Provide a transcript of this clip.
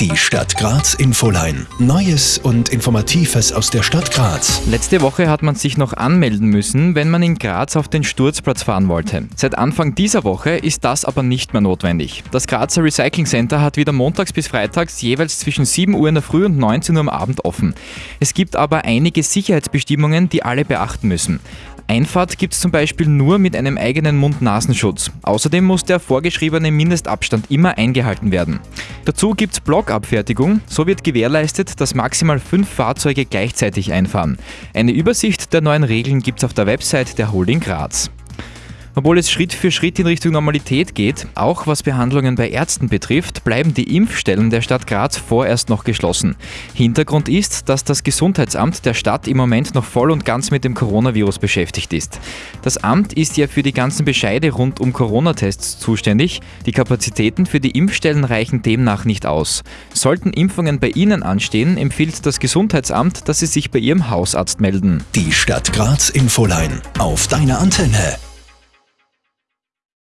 Die Stadt Graz Infoline. Neues und Informatives aus der Stadt Graz. Letzte Woche hat man sich noch anmelden müssen, wenn man in Graz auf den Sturzplatz fahren wollte. Seit Anfang dieser Woche ist das aber nicht mehr notwendig. Das Grazer Recycling Center hat wieder montags bis freitags jeweils zwischen 7 Uhr in der Früh und 19 Uhr am Abend offen. Es gibt aber einige Sicherheitsbestimmungen, die alle beachten müssen. Einfahrt gibt es zum Beispiel nur mit einem eigenen Mund-Nasenschutz. Außerdem muss der vorgeschriebene Mindestabstand immer eingehalten werden. Dazu gibt es Blockabfertigung. So wird gewährleistet, dass maximal fünf Fahrzeuge gleichzeitig einfahren. Eine Übersicht der neuen Regeln gibt es auf der Website der Holding Graz. Obwohl es Schritt für Schritt in Richtung Normalität geht, auch was Behandlungen bei Ärzten betrifft, bleiben die Impfstellen der Stadt Graz vorerst noch geschlossen. Hintergrund ist, dass das Gesundheitsamt der Stadt im Moment noch voll und ganz mit dem Coronavirus beschäftigt ist. Das Amt ist ja für die ganzen Bescheide rund um Corona-Tests zuständig. Die Kapazitäten für die Impfstellen reichen demnach nicht aus. Sollten Impfungen bei Ihnen anstehen, empfiehlt das Gesundheitsamt, dass Sie sich bei Ihrem Hausarzt melden. Die Stadt Graz Infoline. Auf deiner Antenne.